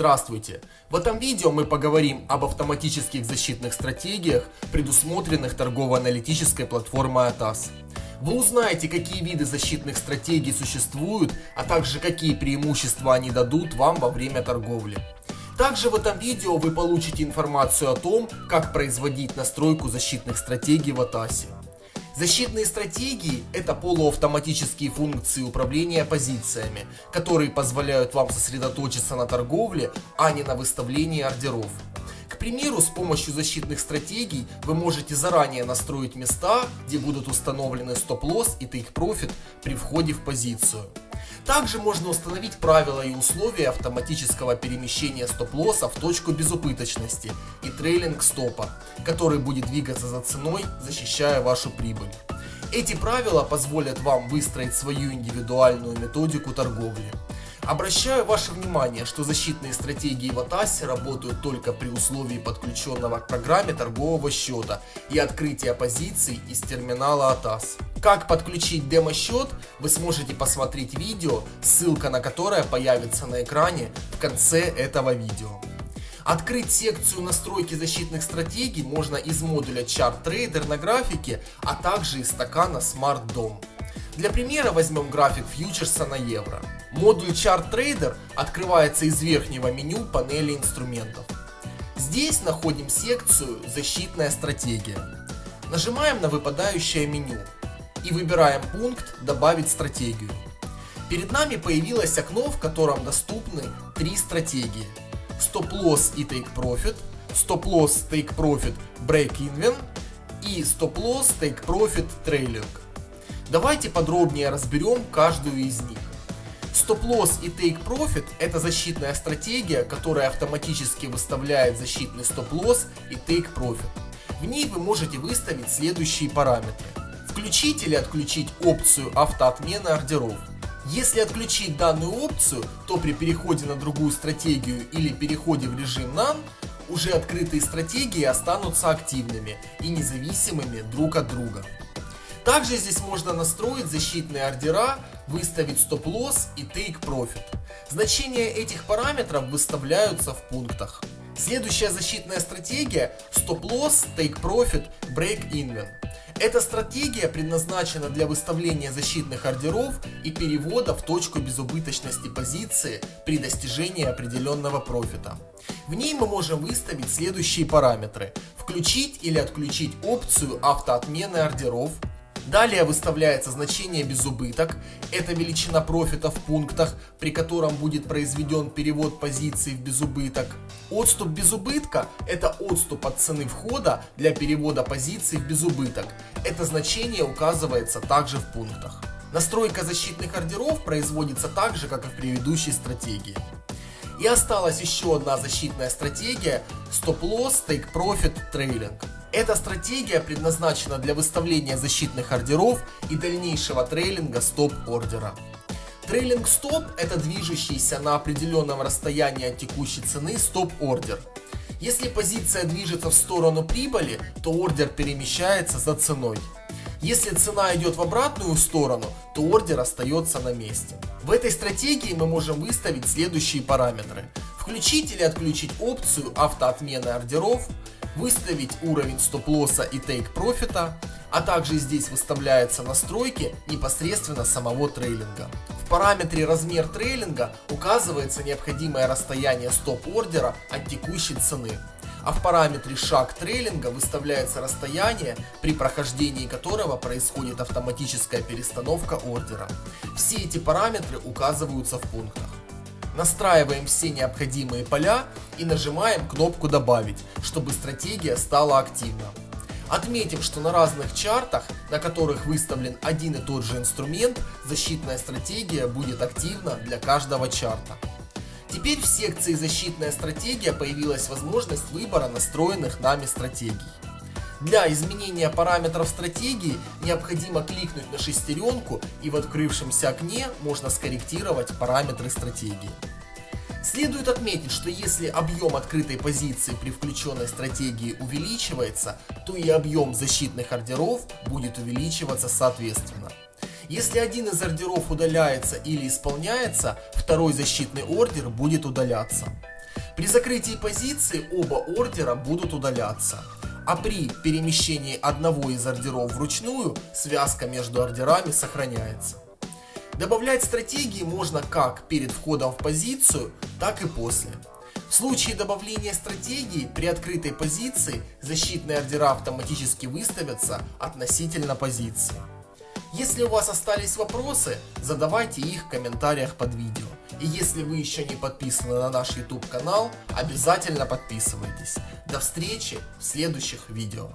Здравствуйте! В этом видео мы поговорим об автоматических защитных стратегиях, предусмотренных торгово-аналитической платформой ATAS. Вы узнаете, какие виды защитных стратегий существуют, а также какие преимущества они дадут вам во время торговли. Также в этом видео вы получите информацию о том, как производить настройку защитных стратегий в ATAS. Защитные стратегии – это полуавтоматические функции управления позициями, которые позволяют вам сосредоточиться на торговле, а не на выставлении ордеров. К примеру, с помощью защитных стратегий вы можете заранее настроить места, где будут установлены стоп-лосс и тейк-профит при входе в позицию. Также можно установить правила и условия автоматического перемещения стоп-лосса в точку безубыточности и трейлинг стопа, который будет двигаться за ценой, защищая вашу прибыль. Эти правила позволят вам выстроить свою индивидуальную методику торговли. Обращаю ваше внимание, что защитные стратегии в Атасе работают только при условии подключенного к программе торгового счета и открытия позиций из терминала Атас. Как подключить демо-счет, вы сможете посмотреть видео, ссылка на которое появится на экране в конце этого видео. Открыть секцию настройки защитных стратегий можно из модуля Chart Trader на графике, а также из стакана Smart DOM. Для примера возьмем график фьючерса на евро. Модуль Chart Trader открывается из верхнего меню панели инструментов. Здесь находим секцию «Защитная стратегия». Нажимаем на выпадающее меню и выбираем пункт «Добавить стратегию». Перед нами появилось окно, в котором доступны три стратегии. Стоп-лосс и Take Profit, стоп-лосс Take Profit Break Even и стоп-лосс Take Profit Trailing. Давайте подробнее разберем каждую из них. Стоп-лосс и Take Profit это защитная стратегия, которая автоматически выставляет защитный стоп-лосс и Take Profit. В ней вы можете выставить следующие параметры. Включить или отключить опцию автоотмены ордеров. Если отключить данную опцию, то при переходе на другую стратегию или переходе в режим None, уже открытые стратегии останутся активными и независимыми друг от друга. Также здесь можно настроить защитные ордера, выставить стоп-лосс и take profit. Значения этих параметров выставляются в пунктах. Следующая защитная стратегия стоп-лосс, take profit, break even. Эта стратегия предназначена для выставления защитных ордеров и перевода в точку безубыточности позиции при достижении определенного профита. В ней мы можем выставить следующие параметры. Включить или отключить опцию автоотмены ордеров, Далее выставляется значение безубыток, это величина профита в пунктах, при котором будет произведен перевод позиции в безубыток. Отступ безубытка – это отступ от цены входа для перевода позиции в безубыток. Это значение указывается также в пунктах. Настройка защитных ордеров производится так же, как и в предыдущей стратегии. И осталась еще одна защитная стратегия – стоп-лосс, take-profit, трейлинг. Эта стратегия предназначена для выставления защитных ордеров и дальнейшего трейлинга стоп-ордера. Трейлинг стоп – это движущийся на определенном расстоянии от текущей цены стоп-ордер. Если позиция движется в сторону прибыли, то ордер перемещается за ценой. Если цена идет в обратную сторону, то ордер остается на месте. В этой стратегии мы можем выставить следующие параметры. Включить или отключить опцию автоотмены ордеров, выставить уровень стоп-лосса и тейк-профита, а также здесь выставляются настройки непосредственно самого трейлинга. В параметре размер трейлинга указывается необходимое расстояние стоп-ордера от текущей цены, а в параметре шаг трейлинга выставляется расстояние, при прохождении которого происходит автоматическая перестановка ордера. Все эти параметры указываются в пунктах. Настраиваем все необходимые поля и нажимаем кнопку «Добавить», чтобы стратегия стала активна. Отметим, что на разных чартах, на которых выставлен один и тот же инструмент, защитная стратегия будет активна для каждого чарта. Теперь в секции «Защитная стратегия» появилась возможность выбора настроенных нами стратегий. Для изменения параметров стратегии необходимо кликнуть на шестеренку и в открывшемся окне можно скорректировать параметры стратегии. Следует отметить, что если объем открытой позиции при включенной стратегии увеличивается, то и объем защитных ордеров будет увеличиваться соответственно. Если один из ордеров удаляется или исполняется, второй защитный ордер будет удаляться. При закрытии позиции оба ордера будут удаляться. А при перемещении одного из ордеров вручную связка между ордерами сохраняется. Добавлять стратегии можно как перед входом в позицию, так и после. В случае добавления стратегии при открытой позиции защитные ордера автоматически выставятся относительно позиции. Если у вас остались вопросы, задавайте их в комментариях под видео. И если вы еще не подписаны на наш YouTube канал, обязательно подписывайтесь. До встречи в следующих видео.